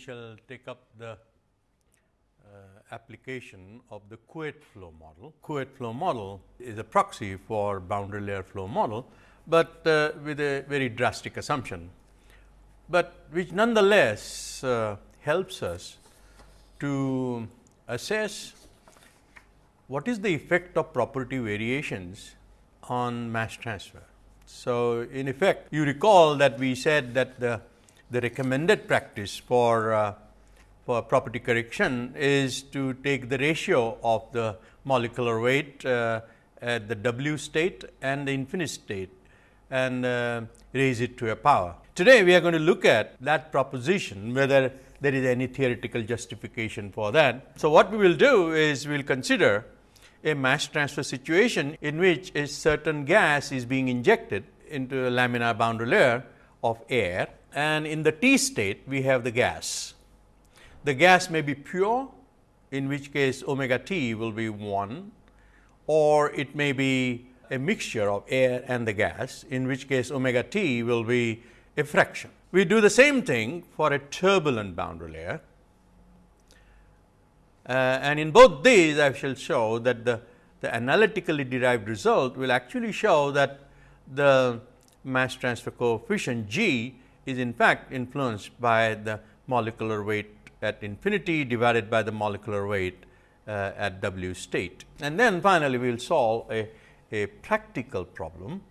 shall take up the uh, application of the Couette flow model. Couette flow model is a proxy for boundary layer flow model, but uh, with a very drastic assumption, but which nonetheless uh, helps us to assess what is the effect of property variations on mass transfer. So, in effect you recall that we said that the, the recommended practice for uh, for property correction is to take the ratio of the molecular weight uh, at the W state and the infinite state and uh, raise it to a power. Today, we are going to look at that proposition whether there is any theoretical justification for that. So, what we will do is we will consider a mass transfer situation in which a certain gas is being injected into a laminar boundary layer of air and in the T state we have the gas. The gas may be pure in which case omega t will be 1 or it may be a mixture of air and the gas in which case omega t will be a fraction. We do the same thing for a turbulent boundary layer uh, and in both these I shall show that the, the analytically derived result will actually show that the mass transfer coefficient G is in fact influenced by the molecular weight at infinity divided by the molecular weight uh, at W state. And then finally, we will solve a, a practical problem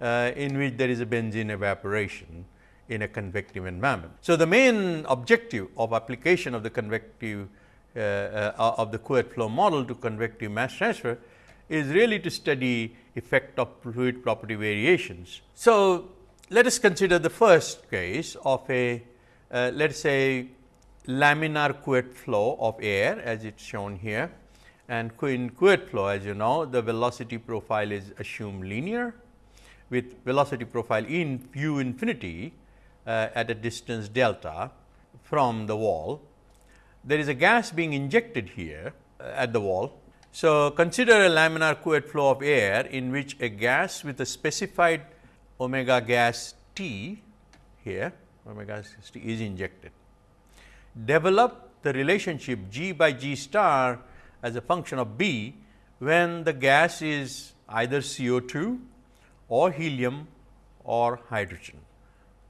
uh, in which there is a benzene evaporation in a convective environment. So, the main objective of application of the convective uh, uh, of the Couette flow model to convective mass transfer is really to study effect of fluid property variations. So, let us consider the first case of a uh, let us say laminar Couette flow of air as it is shown here and in Couette flow as you know the velocity profile is assumed linear with velocity profile in u infinity uh, at a distance delta from the wall. There is a gas being injected here uh, at the wall. So, consider a laminar Couette flow of air in which a gas with a specified omega gas T here omega gas T is injected develop the relationship G by G star as a function of B when the gas is either CO2 or helium or hydrogen.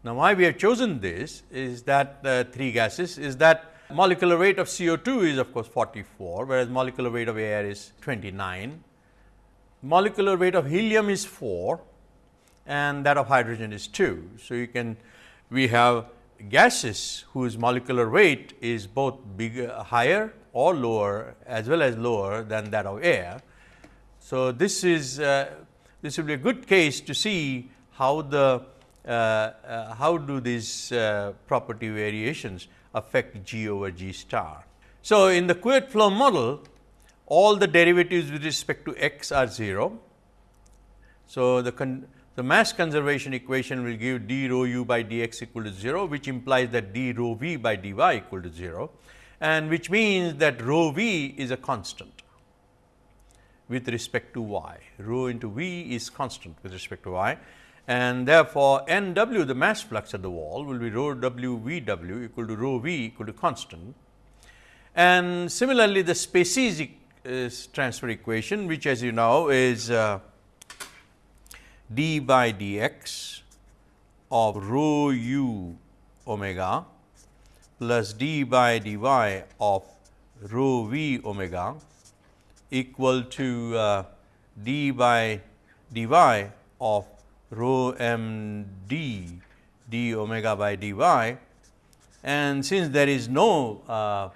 Now, why we have chosen this is that uh, three gases is that molecular weight of CO2 is of course 44, whereas molecular weight of air is 29. Molecular weight of helium is 4 and that of hydrogen is 2. So, you can we have gases whose molecular weight is both bigger, higher or lower as well as lower than that of air. So, this is uh, this will be a good case to see how the uh, uh, how do these uh, property variations affect G over G star. So, in the Couette flow model all the derivatives with respect to x are 0. So, the the mass conservation equation will give d rho u by dx equal to 0, which implies that d rho v by dy equal to 0 and which means that rho v is a constant with respect to y. Rho into v is constant with respect to y and therefore, n w the mass flux at the wall will be rho w v w equal to rho v equal to constant. And similarly, the species uh, transfer equation which as you know is uh, d by dx of rho u omega plus d by dy of rho v omega equal to uh, d by dy of rho m d d omega by dy and since there is no uh,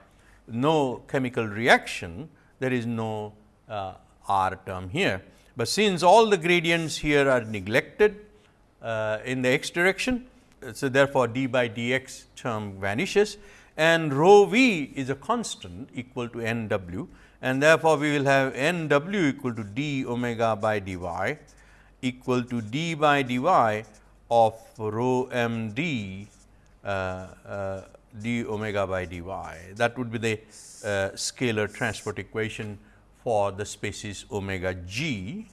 no chemical reaction there is no uh, r term here. But since all the gradients here are neglected uh, in the x direction, so therefore, d by dx term vanishes and rho v is a constant equal to n w and therefore, we will have n w equal to d omega by dy equal to d by dy of rho m d uh, uh, d omega by dy. That would be the uh, scalar transport equation for the species omega g,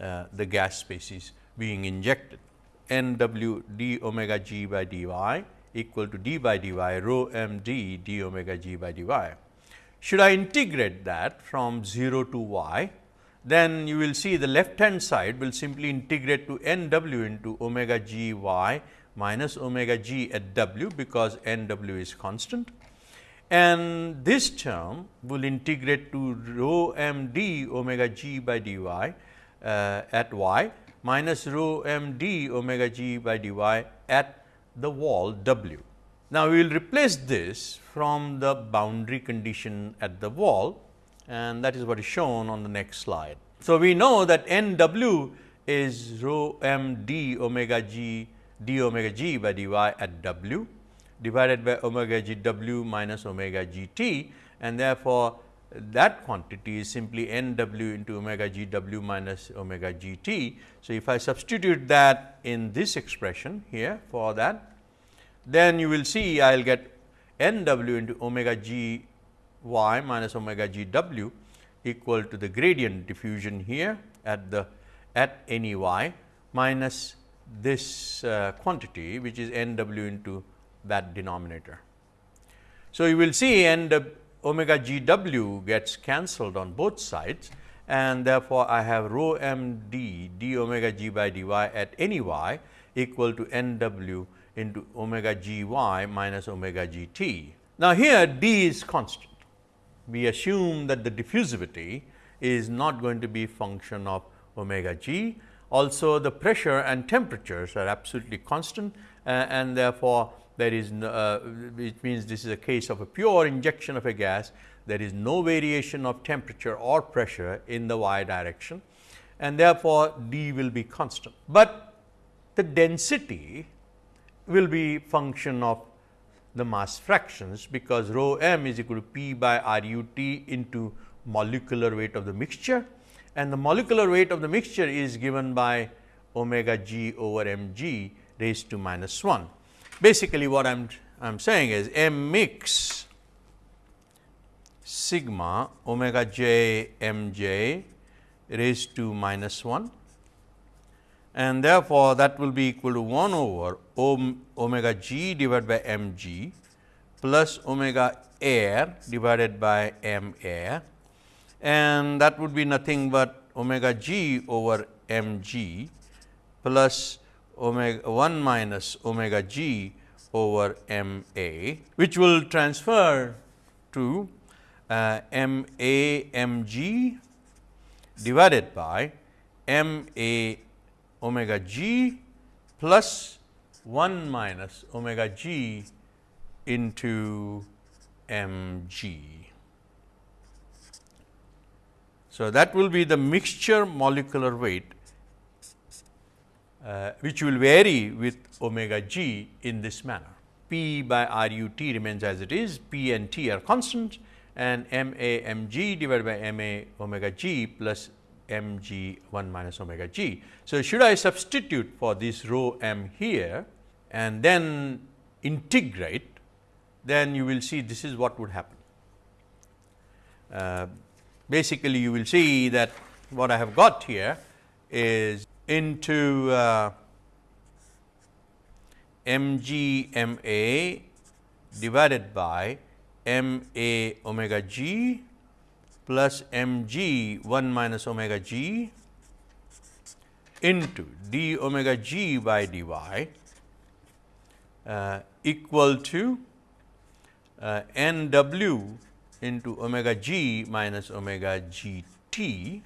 uh, the gas species being injected n w d omega g by dy equal to d by dy rho m d d omega g by dy. Should I integrate that from 0 to y, then you will see the left hand side will simply integrate to n w into omega g y minus omega g at w, because n w is constant and this term will integrate to rho m d omega g by dy uh, at y minus rho m d omega g by dy at the wall w. Now, we will replace this from the boundary condition at the wall and that is what is shown on the next slide. So, we know that n w is rho m d omega g d omega g by dy at w divided by omega g w minus omega g t and therefore, that quantity is simply n w into omega g w minus omega g t. So, if I substitute that in this expression here for that, then you will see I will get n w into omega g y minus omega g w equal to the gradient diffusion here at the at any y minus this uh, quantity which is n w into that denominator. So, you will see n omega g w gets cancelled on both sides and therefore, I have rho m d d omega g by dy at any y equal to n w into omega g y minus omega g t. Now, here d is constant. We assume that the diffusivity is not going to be function of omega g. Also, the pressure and temperatures are absolutely constant uh, and therefore, there is no, uh, which means this is a case of a pure injection of a gas. There is no variation of temperature or pressure in the y direction and therefore, d will be constant. But the density will be function of the mass fractions, because rho m is equal to p by r u t into molecular weight of the mixture and the molecular weight of the mixture is given by omega g over m g raised to minus 1 basically what I am I am saying is m mix sigma omega j m j raised to minus 1 and therefore, that will be equal to 1 over omega g divided by m g plus omega air divided by m air. And that would be nothing but omega g over m g plus omega 1 minus omega g over m a, which will transfer to uh, m a m g divided by m a omega g plus 1 minus omega g into m g. So, that will be the mixture molecular weight uh, which will vary with omega g in this manner. P by R u t remains as it is, P and T are constant and m a m g divided by m a omega g plus m g 1 minus omega g. So, should I substitute for this rho m here and then integrate, then you will see this is what would happen. Uh, basically, you will see that what I have got here is into uh, m g m a divided by m a omega g plus m g 1 minus omega g into d omega g by dy uh, equal to uh, n w into omega g minus omega g t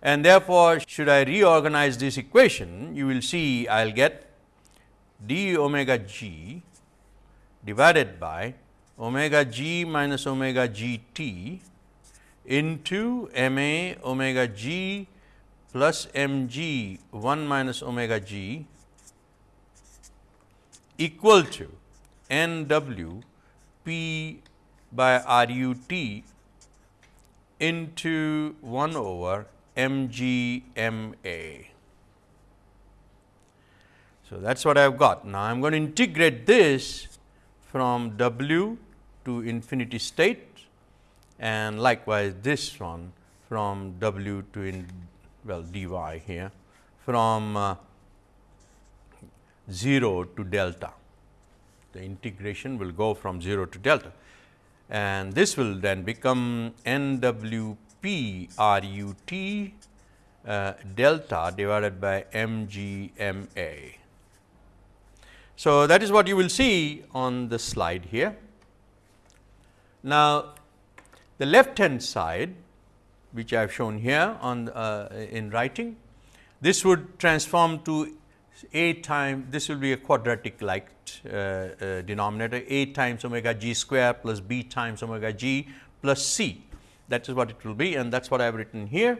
and therefore, should I reorganize this equation, you will see I will get d omega g divided by omega g minus omega g t into m a omega g plus m g 1 minus omega g equal to n w p by r u t into 1 over MGMA. So, that is what I have got. Now, I am going to integrate this from W to infinity state and likewise this one from W to in well dy here from uh, 0 to delta. the integration will go from 0 to delta and this will then become n w p r u t uh, delta divided by m g m a. So, that is what you will see on the slide here. Now, the left hand side which I have shown here on uh, in writing, this would transform to a time this will be a quadratic like uh, uh, denominator a times omega g square plus b times omega g plus c that is what it will be and that is what I have written here.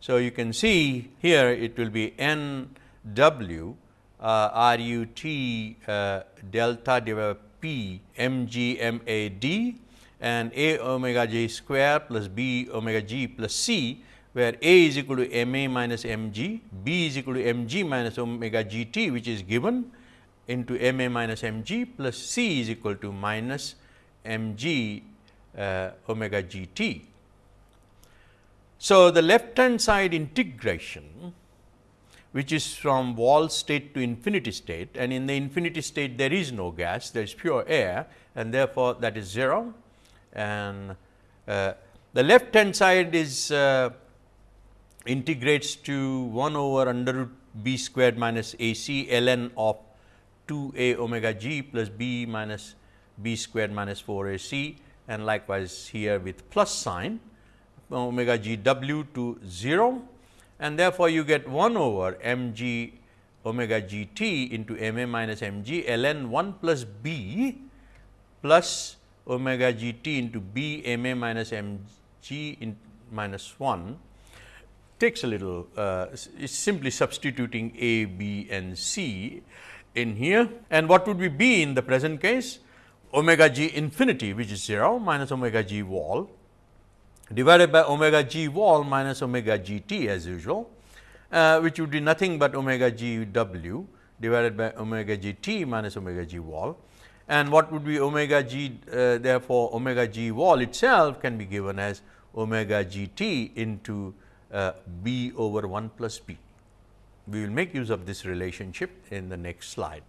So, you can see here it will be n w uh, r u t uh, delta divided p m g m a d and a omega j square plus b omega g plus c where A is equal to m a minus m g, B is equal to m g minus omega g t which is given into m a minus m g plus C is equal to minus m g uh, omega g t. So, the left hand side integration which is from wall state to infinity state and in the infinity state there is no gas there is pure air and therefore, that is 0 and uh, the left hand side is uh, integrates to 1 over under root b squared minus a c ln of 2 a omega g plus b minus b squared minus 4 a c and likewise here with plus sign omega g w to 0 and therefore, you get 1 over m g omega g t into m a minus m g ln 1 plus b plus omega g t into b m a minus m g in minus 1 takes a little uh, is simply substituting A, B and C in here. And what would be in the present case? Omega g infinity which is 0 minus omega g wall divided by omega g wall minus omega g t as usual uh, which would be nothing but omega g w divided by omega g t minus omega g wall and what would be omega g uh, therefore, omega g wall itself can be given as omega g t into uh, b over 1 plus b. We will make use of this relationship in the next slide.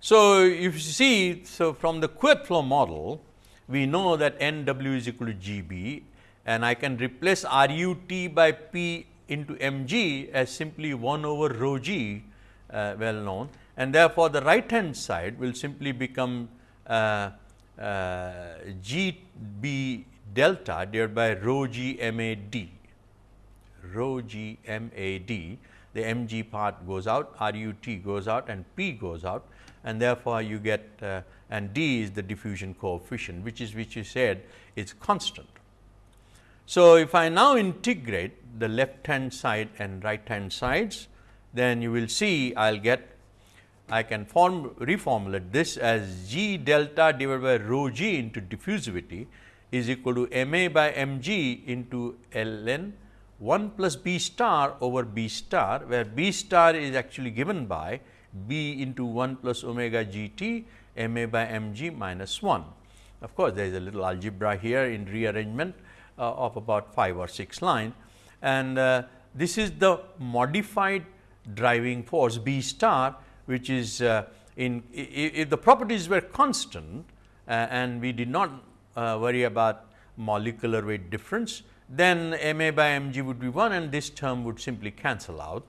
So, if you see, so from the Couette flow model, we know that n w is equal to g b and I can replace R u t by p into m g as simply 1 over rho g uh, well known. And therefore, the right hand side will simply become uh, uh, g b delta divided by rho g m a d, rho g m a d, the m g part goes out, R u t goes out and p goes out. And therefore, you get uh, and d is the diffusion coefficient which is which you said is constant. So, if I now integrate the left hand side and right hand sides, then you will see I will get I can form reformulate this as g delta divided by rho g into diffusivity is equal to m a by m g into L n 1 plus b star over b star, where b star is actually given by b into 1 plus omega g t m a by m g minus 1. Of course, there is a little algebra here in rearrangement uh, of about 5 or 6 line and uh, this is the modified driving force b star which is uh, in if the properties were constant uh, and we did not uh, worry about molecular weight difference, then m a by m g would be 1 and this term would simply cancel out.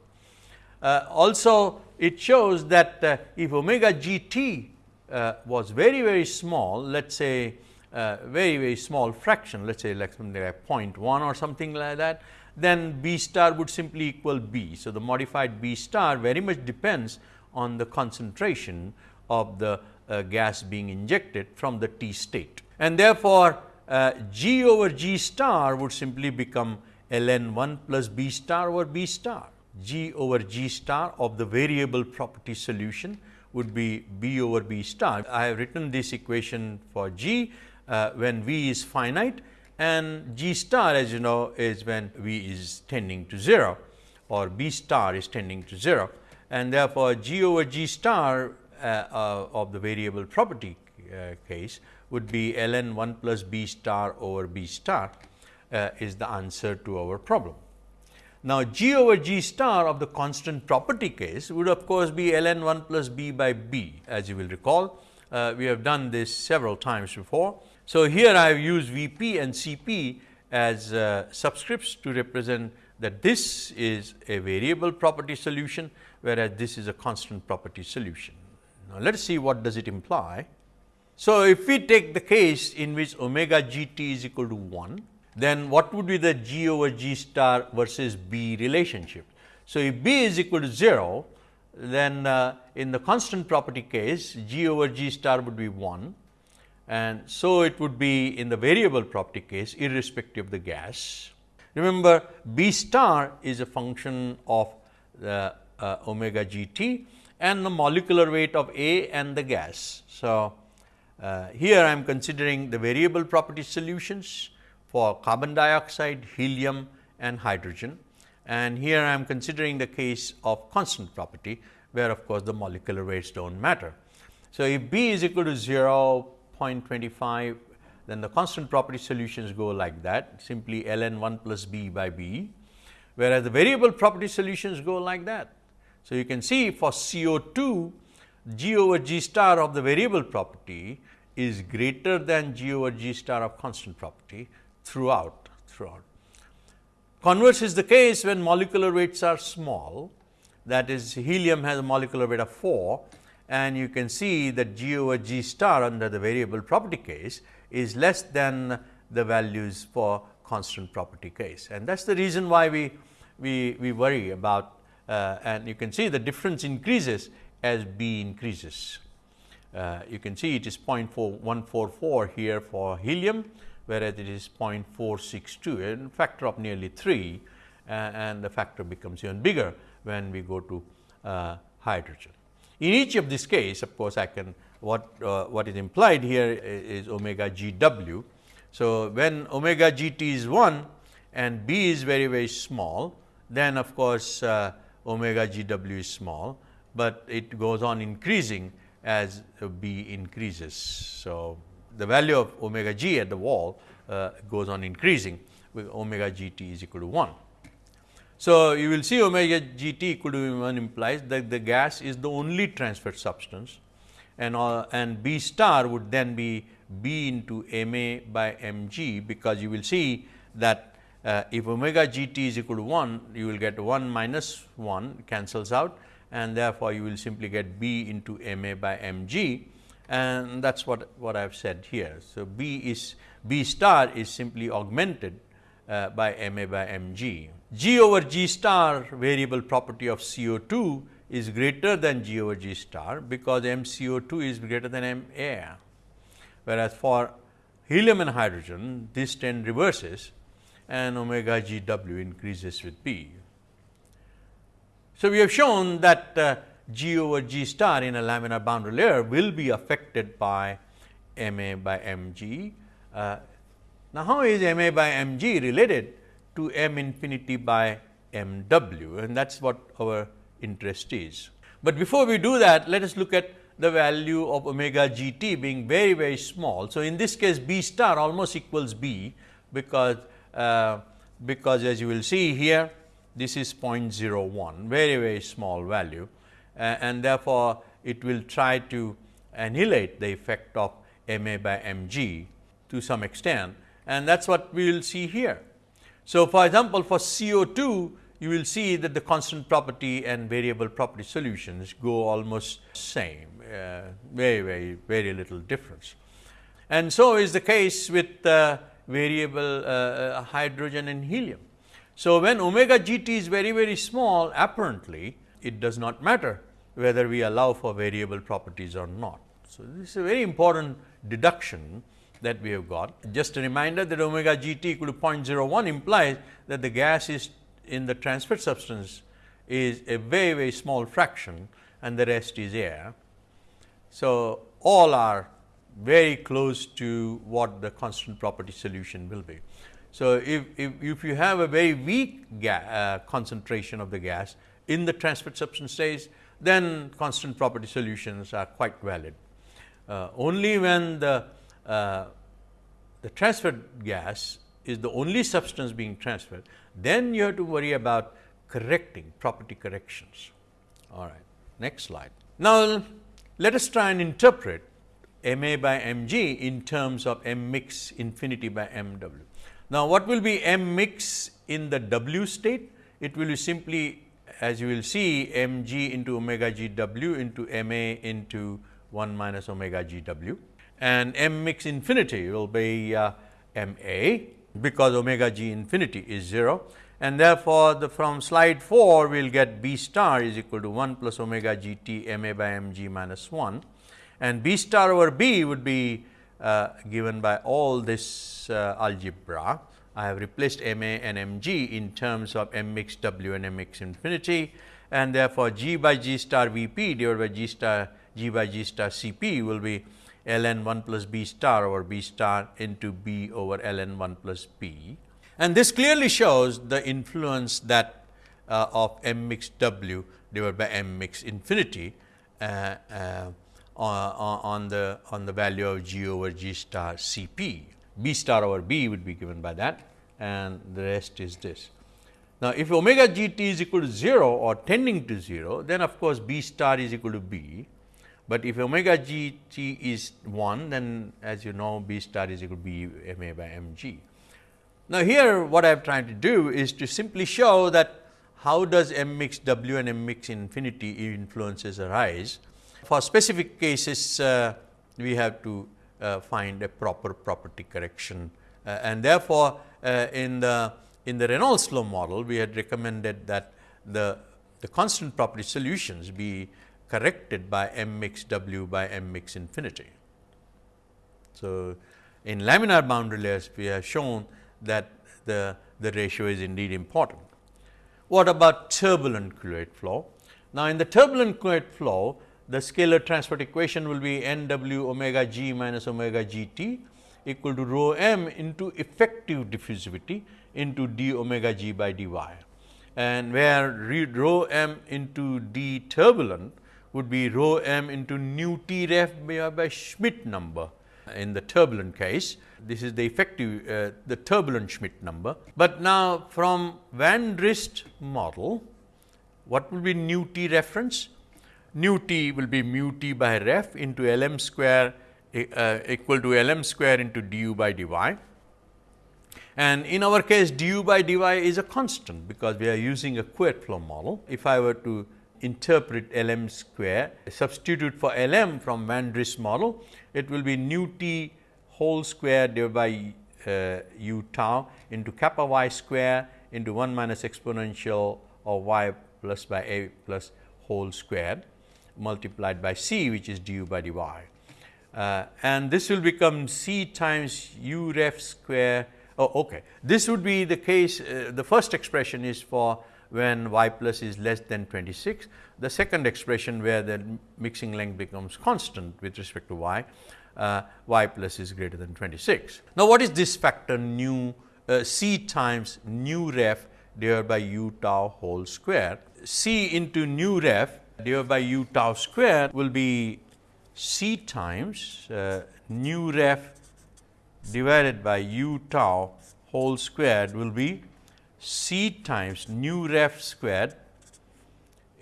Uh, also it shows that if omega g t uh, was very very small let us say uh, very very small fraction let us say like something like 0.1 or something like that then b star would simply equal b. So, the modified b star very much depends on the concentration of the uh, gas being injected from the T state and therefore, uh, G over G star would simply become ln 1 plus B star over B star. G over G star of the variable property solution would be B over B star. I have written this equation for G uh, when V is finite and G star as you know is when V is tending to 0 or B star is tending to 0 and therefore, G over G star uh, uh, of the variable property uh, case would be ln 1 plus b star over b star uh, is the answer to our problem. Now, G over G star of the constant property case would of course be ln 1 plus b by b as you will recall. Uh, we have done this several times before. So, here I have used V p and C p as uh, subscripts to represent that this is a variable property solution, whereas this is a constant property solution. Now, let us see what does it imply. So, if we take the case in which omega g t is equal to 1, then what would be the g over g star versus b relationship? So, if b is equal to 0, then uh, in the constant property case g over g star would be 1 and so it would be in the variable property case irrespective of the gas. Remember b star is a function of the uh, omega g t and the molecular weight of A and the gas. So, uh, here I am considering the variable property solutions for carbon dioxide, helium and hydrogen and here I am considering the case of constant property where of course, the molecular weights do not matter. So, if B is equal to 0 0.25 then the constant property solutions go like that simply ln 1 plus b by b whereas the variable property solutions go like that. So, you can see for CO2 g over g star of the variable property is greater than g over g star of constant property throughout throughout. Converse is the case when molecular weights are small that is helium has a molecular weight of 4 and you can see that g over g star under the variable property case is less than the values for constant property case. And that is the reason why we, we, we worry about uh, and you can see the difference increases as B increases. Uh, you can see it is 0.4144 here for helium whereas it is 0.462 a factor of nearly 3 uh, and the factor becomes even bigger when we go to uh, hydrogen. In each of this case of course, I can what uh, what is implied here is omega g w. So, when omega g t is 1 and b is very very small then of course, uh, omega g w is small, but it goes on increasing as b increases. So, the value of omega g at the wall uh, goes on increasing with omega g t is equal to 1. So, you will see omega g t equal to 1 implies that the gas is the only transferred substance and uh, and B star would then be B into m a by m g because you will see that uh, if omega g t is equal to 1 you will get 1 minus 1 cancels out and therefore, you will simply get B into m a by m g and that is what, what I have said here. So, B is B star is simply augmented uh, by m a by m g. G over g star variable property of CO2 is greater than g over g star because m CO2 is greater than m air. Whereas, for helium and hydrogen this trend reverses and omega g w increases with B. So, we have shown that uh, G over G star in a laminar boundary layer will be affected by M A by M G. Uh, now, how is M A by M G related to M infinity by M W and that is what our interest is. But before we do that, let us look at the value of omega g t being very, very small. So, in this case B star almost equals B, because, uh, because as you will see here this is 0.01 very very small value and therefore, it will try to annihilate the effect of m a by m g to some extent and that is what we will see here. So, for example, for CO2 you will see that the constant property and variable property solutions go almost same uh, very very very little difference. And so is the case with uh, variable uh, hydrogen and helium. So, when omega g t is very, very small apparently it does not matter whether we allow for variable properties or not. So, this is a very important deduction that we have got. Just a reminder that omega g t equal to 0.01 implies that the gas is in the transferred substance is a very, very small fraction and the rest is air. So, all are very close to what the constant property solution will be. So, if, if, if you have a very weak uh, concentration of the gas in the transferred substance phase, then constant property solutions are quite valid. Uh, only when the, uh, the transferred gas is the only substance being transferred, then you have to worry about correcting property corrections. All right, next slide. Now, let us try and interpret m a by m g in terms of m mix infinity by m w. Now, what will be m mix in the w state? It will be simply as you will see m g into omega g w into m a into 1 minus omega g w. And m mix infinity will be uh, m a because omega g infinity is 0 and therefore, the from slide 4 we will get b star is equal to 1 plus omega g t m a by m g minus 1 and b star over b would be uh, given by all this uh, algebra. I have replaced m a and m g in terms of m mix w and m mix infinity and therefore, g by g star v p divided by g star g by g star c p will be ln 1 plus b star over b star into b over ln 1 plus b and this clearly shows the influence that uh, of m mix w divided by m mix infinity uh, uh, on the on the value of g over g star c p. b star over b would be given by that and the rest is this. Now, if omega g t is equal to 0 or tending to 0, then of course, b star is equal to b, but if omega g t is 1, then as you know b star is equal to b m a by m g. Now, here what I am trying to do is to simply show that how does m mix w and m mix infinity influences arise. For specific cases, uh, we have to find a proper property correction uh, and therefore, uh, in the in the Reynolds flow model, we had recommended that the, the constant property solutions be corrected by m mix w by m mix infinity. So, in laminar boundary layers, we have shown that the, the ratio is indeed important. What about turbulent fluid flow? Now, in the turbulent fluid flow, the scalar transport equation will be n w omega g minus omega g t equal to rho m into effective diffusivity into d omega g by dy. And where rho m into d turbulent would be rho m into nu t ref by Schmidt number in the turbulent case. This is the effective uh, the turbulent Schmidt number. But now, from Van Driest model, what will be nu t reference? Nu t will be mu t by ref into L m square uh, equal to L m square into du by dy. And in our case du by dy is a constant, because we are using a Couette flow model. If I were to interpret L m square, substitute for L m from Van der Driest model, it will be nu t whole square divided by uh, u tau into kappa y square into 1 minus exponential of y plus by a plus whole squared multiplied by c which is du by dy. Uh, and this will become c times u ref square. Oh, okay. This would be the case, uh, the first expression is for when y plus is less than 26. The second expression where the mixing length becomes constant with respect to y, uh, y plus is greater than 26. Now, what is this factor nu uh, c times nu ref divided by u tau whole square? c into nu ref divided by u tau square will be c times uh, nu ref divided by u tau whole squared will be c times nu ref squared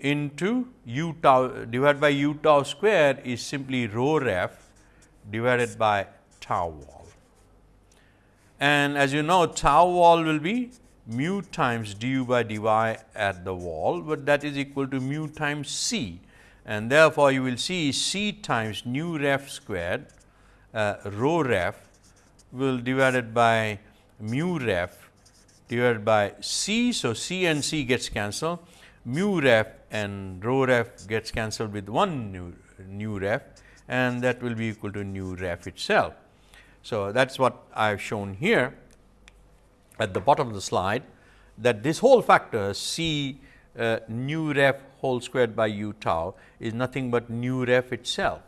into u tau divided by u tau squared is simply rho ref divided by tau wall. And as you know tau wall will be mu times du by dy at the wall, but that is equal to mu times c and therefore, you will see c times nu ref squared uh, rho ref will divided by mu ref divided by c. So, c and c gets cancelled mu ref and rho ref gets cancelled with 1 nu, nu ref and that will be equal to nu ref itself. So, that is what I have shown here at the bottom of the slide that this whole factor c uh, nu ref whole squared by u tau is nothing but nu ref itself.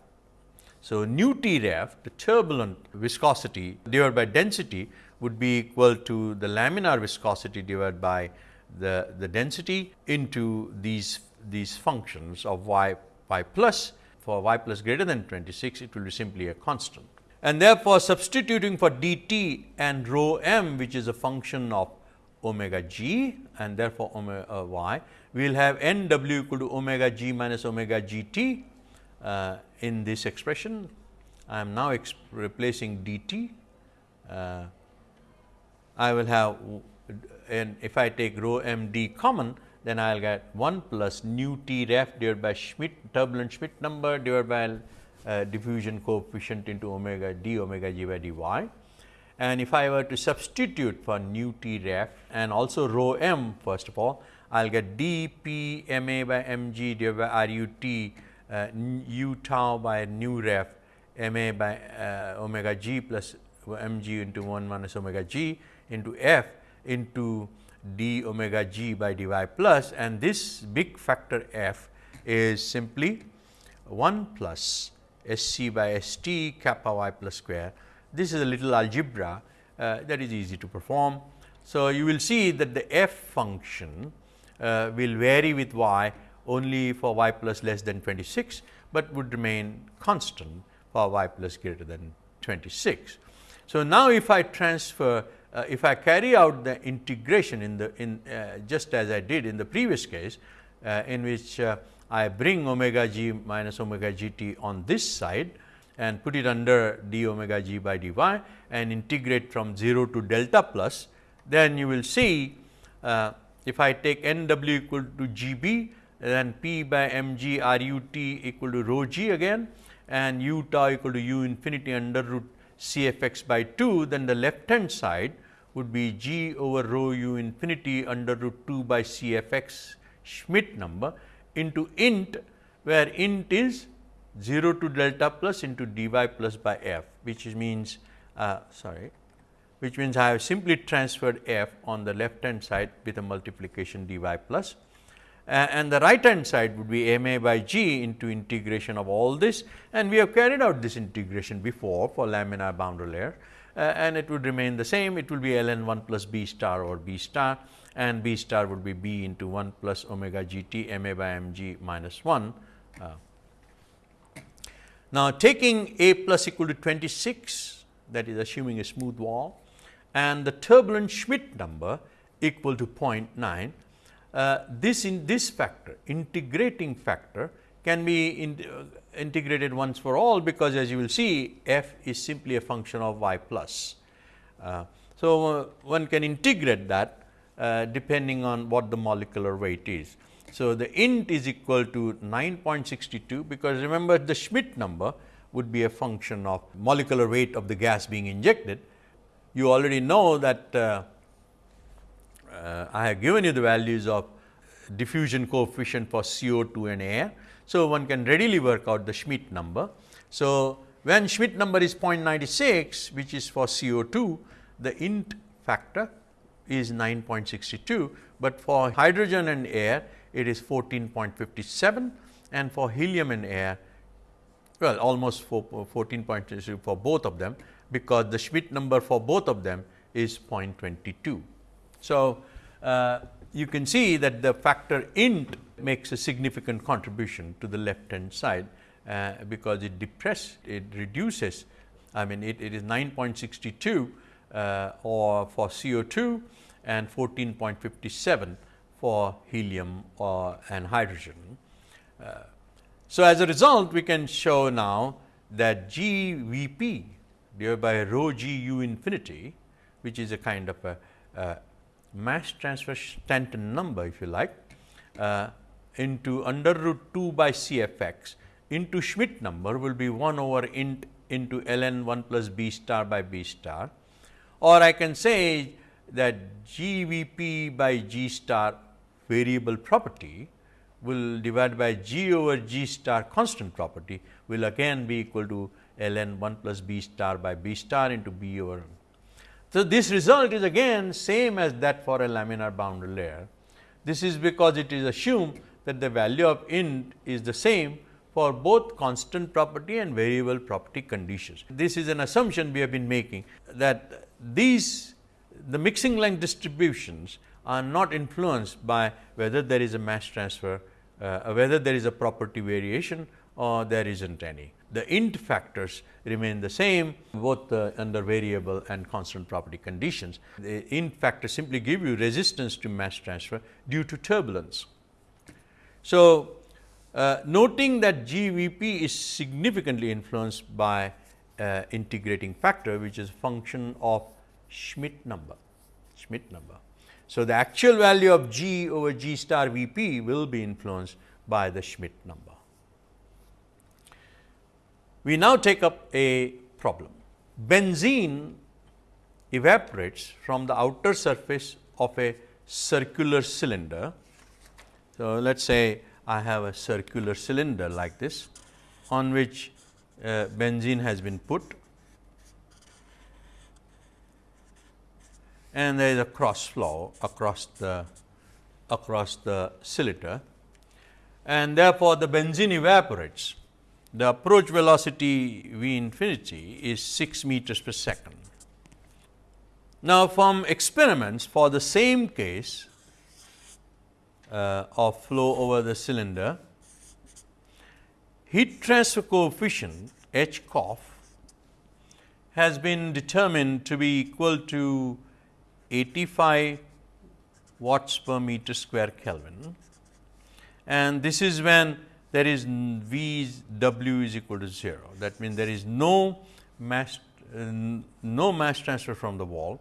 So, nu t ref the turbulent viscosity divided by density would be equal to the laminar viscosity divided by the, the density into these, these functions of y y plus for y plus greater than 26 it will be simply a constant. And therefore, substituting for dt and rho m which is a function of omega g and therefore, omega uh, y, we will have n w equal to omega g minus omega g t uh, in this expression. I am now replacing dt. Uh, I will have and if I take rho m d common then I will get 1 plus nu t ref divided by Schmidt turbulent Schmidt number divided by uh, diffusion coefficient into omega d omega g by dy. And if I were to substitute for nu t ref and also rho m first of all, I will get d p m a by m g divided by r u t uh, u tau by nu ref m a by uh, omega g plus m g into 1 minus omega g into f into d omega g by dy plus and this big factor f is simply 1 plus S c by S t kappa y plus square. This is a little algebra uh, that is easy to perform. So, you will see that the f function uh, will vary with y only for y plus less than 26, but would remain constant for y plus greater than 26. So, now if I transfer uh, if I carry out the integration in the in uh, just as I did in the previous case uh, in which uh, I bring omega g minus omega g t on this side and put it under d omega g by dy and integrate from 0 to delta plus, then you will see uh, if I take n w equal to g b then p by m g r u t equal to rho g again and u tau equal to u infinity under root c f x by 2, then the left hand side would be g over rho u infinity under root 2 by c f x Schmidt number into int where int is 0 to delta plus into dy plus by f which means uh, sorry which means I have simply transferred f on the left hand side with a multiplication dy plus. Uh, and the right hand side would be m a by g into integration of all this and we have carried out this integration before for laminar boundary layer. Uh, and it would remain the same. It will be ln 1 plus b star or b star and b star would be b into 1 plus omega g t m a by m g minus 1. Uh, now, taking a plus equal to 26 that is assuming a smooth wall and the turbulent Schmidt number equal to 0.9, uh, this in this factor integrating factor can be in, uh, integrated once for all because as you will see f is simply a function of y plus. Uh, so, uh, one can integrate that uh, depending on what the molecular weight is. So, the int is equal to 9.62 because remember the Schmidt number would be a function of molecular weight of the gas being injected. You already know that uh, uh, I have given you the values of diffusion coefficient for CO2 and air. So, one can readily work out the Schmidt number. So, when Schmidt number is 0.96 which is for CO2, the int factor is 9.62, but for hydrogen and air it is 14.57 and for helium and air well almost 14.62 for both of them because the Schmidt number for both of them is 0.22. So, uh, you can see that the factor int makes a significant contribution to the left hand side, uh, because it depress it reduces I mean it, it is 9.62 uh, or for CO2 and 14.57 for helium or and hydrogen. Uh, so, as a result we can show now that G V P divided by rho G u infinity which is a kind of a, a mass transfer Stanton number if you like uh, into under root 2 by C f x into Schmidt number will be 1 over int into ln 1 plus b star by b star or I can say that G V P by G star variable property will divide by G over G star constant property will again be equal to ln 1 plus b star by b star into b over. So, this result is again same as that for a laminar boundary layer. This is because it is assumed that the value of int is the same for both constant property and variable property conditions. This is an assumption we have been making that these the mixing length distributions are not influenced by whether there is a mass transfer, uh, whether there is a property variation or there is not any. The int factors remain the same both uh, under variable and constant property conditions. The int factors simply give you resistance to mass transfer due to turbulence. So, uh, noting that GVP is significantly influenced by uh, integrating factor which is function of Schmidt number, Schmidt number. So, the actual value of G over G star V p will be influenced by the Schmidt number. We now take up a problem. Benzene evaporates from the outer surface of a circular cylinder. So, let us say I have a circular cylinder like this on which uh, benzene has been put and there is a cross flow across the across the cylinder and therefore, the benzene evaporates the approach velocity V infinity is 6 meters per second. Now, from experiments for the same case uh, of flow over the cylinder, heat transfer coefficient H coff has been determined to be equal to 85 watts per meter square Kelvin and this is when there is V W is equal to 0. That means, there is no mass uh, no mass transfer from the wall,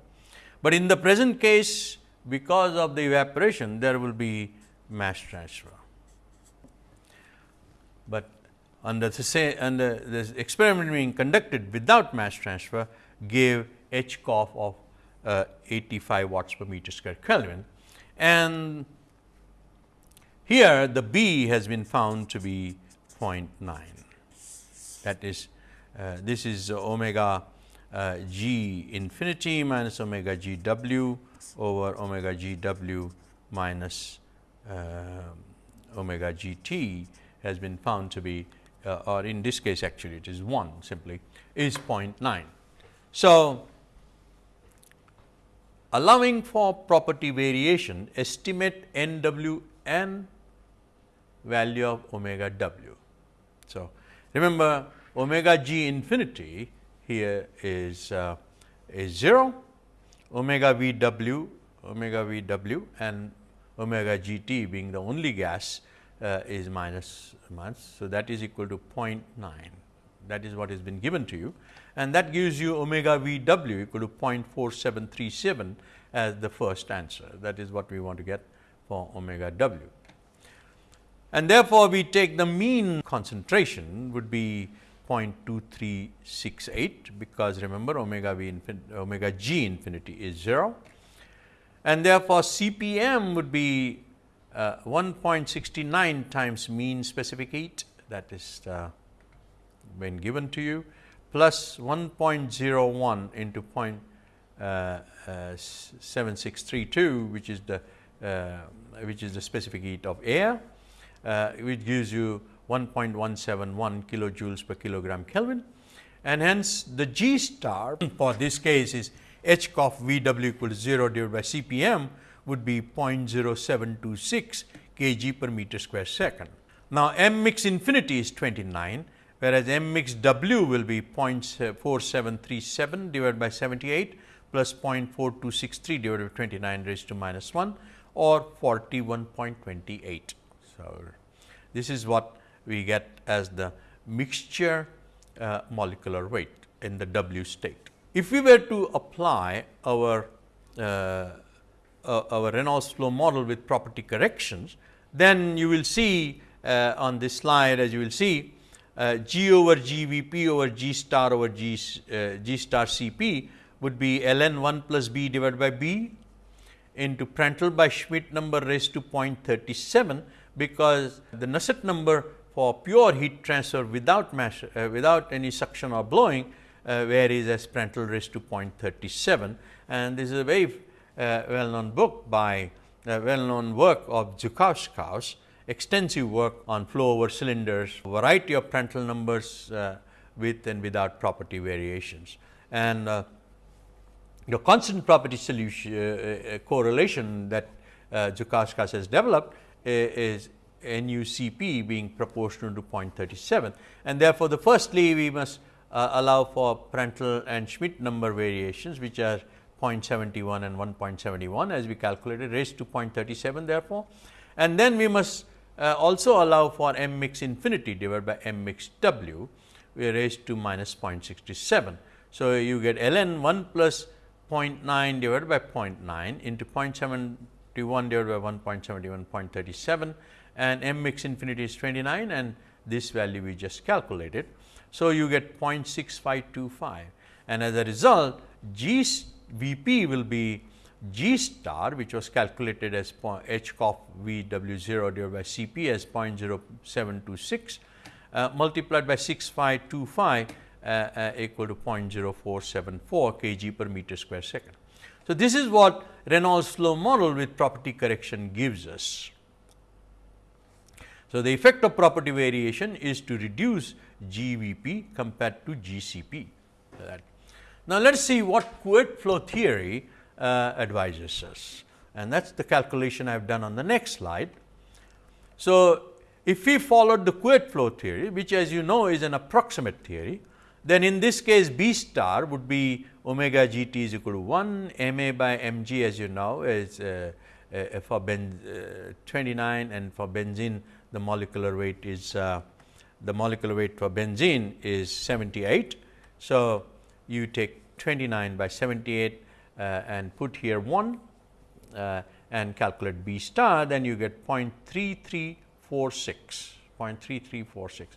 but in the present case because of the evaporation there will be mass transfer. But under the say under experiment being conducted without mass transfer gave H coff of uh, 85 watts per meter square Kelvin and here the B has been found to be 0.9 that is uh, this is omega uh, g infinity minus omega g w over omega g w minus uh, omega g t has been found to be uh, or in this case actually it is 1 simply is 0.9. So, allowing for property variation estimate n w n value of omega w. So, remember omega g infinity here is uh, is 0, omega v w, omega v w and omega g t being the only gas uh, is minus minus. So, that is equal to 0.9 that is what has been given to you and that gives you omega v w equal to 0.4737 as the first answer. That is what we want to get for omega w and therefore, we take the mean concentration would be 0.2368 because remember omega v omega g infinity is 0 and therefore, CPM would be uh, 1.69 times mean specific heat. That is uh, when given to you plus 1.01 into point, uh, 7632 which is the uh, which is the specific heat of air uh, which gives you 1.171 kilojoules per kilogram Kelvin and hence the G star for this case is H coff V w equal to 0 divided by C p m would be 0.0726 kg per meter square second. Now, m mix infinity is 29 whereas m mix w will be 0.4737 divided by 78 plus 0.4263 divided by 29 raised to minus 1 or 41.28. So, this is what we get as the mixture uh, molecular weight in the W state. If we were to apply our uh, uh, our Reynolds flow model with property corrections, then you will see uh, on this slide as you will see uh, G over G V P over G star over G, uh, G star C P would be ln 1 plus B divided by B into Prandtl by Schmidt number raised to 0.37 because the Nusselt number for pure heat transfer without mass, uh, without any suction or blowing uh, varies as Prandtl raised to 0.37 and this is a very uh, well known book by uh, well known work of Zukauskas, extensive work on flow over cylinders, variety of Prandtl numbers uh, with and without property variations. And uh, the constant property solution correlation that uh, has developed is NUCP being proportional to 0.37 and therefore, the firstly we must uh, allow for Prandtl and Schmidt number variations which are 0.71 and 1.71 as we calculated raised to 0.37 therefore. And then we must uh, also allow for m mix infinity divided by m mix w we raised to minus 0.67. So, you get ln 1 plus 0.9 divided by 0.9 into 0.71 divided by 1.71 0.37 and m mix infinity is 29 and this value we just calculated. So, you get 0.6525 and as a result G V p will be G star which was calculated as h of V w 0 divided by C p as 0.0726 uh, multiplied by 6525 uh, uh, equal to 0.0474 kg per meter square second. So, this is what Reynolds flow model with property correction gives us. So, the effect of property variation is to reduce GVP compared to GCP. Now, let us see what Couette flow theory uh, advises us and that is the calculation I have done on the next slide. So, if we followed the Couette flow theory which as you know is an approximate theory, then in this case B star would be omega g t is equal to 1 m a by m g as you know is uh, uh, for ben, uh, 29 and for benzene the molecular weight is uh, the molecular weight for benzene is 78. So, you take 29 by 78 uh, and put here 1 uh, and calculate B star then you get 0.3346 0.3346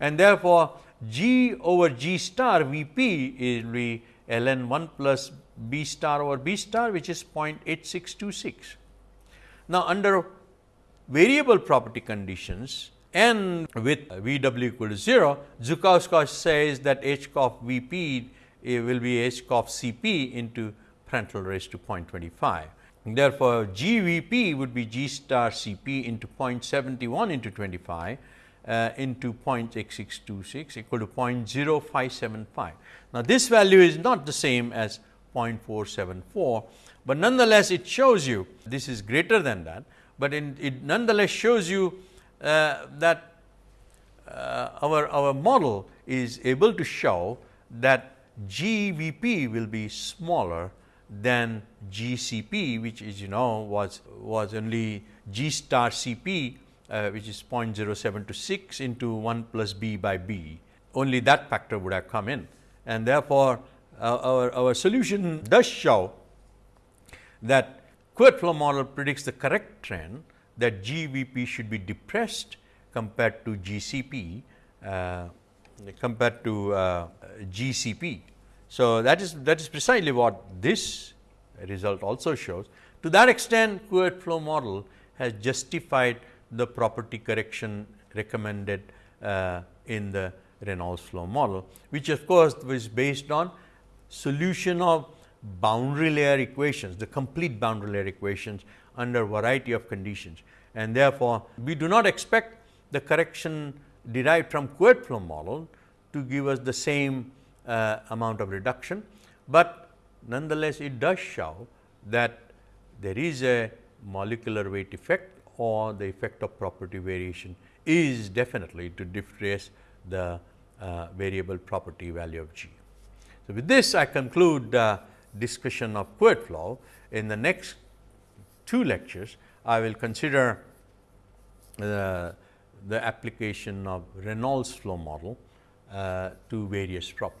and therefore, G over G star V p is be ln 1 plus B star over B star which is 0.8626. Now, under variable property conditions and with V w equal to 0, Zukauskas says that h of V p will be h of C p into Prandtl raised to 0.25. Therefore, G V p would be G star C p into 0.71 into 25 uh, into 0.8626 equal to 0.0575. Now, this value is not the same as 0.474, but nonetheless it shows you this is greater than that but in, it nonetheless shows you uh, that uh, our, our model is able to show that GVP will be smaller than GCP which is you know was was only G star CP uh, which is 0.0726 into 1 plus B by B only that factor would have come in and therefore, uh, our, our solution does show that Couette flow model predicts the correct trend that GVP should be depressed compared to GCP uh, compared to uh, GCP. So, that is that is precisely what this result also shows. To that extent Couette flow model has justified the property correction recommended uh, in the Reynolds flow model, which of course, was based on solution of boundary layer equations, the complete boundary layer equations under variety of conditions. And therefore, we do not expect the correction derived from Couette flow model to give us the same uh, amount of reduction, but nonetheless it does show that there is a molecular weight effect or the effect of property variation is definitely to depress the uh, variable property value of G. So, with this I conclude uh, discussion of Couette flow. In the next two lectures, I will consider uh, the application of Reynolds flow model uh, to various problems.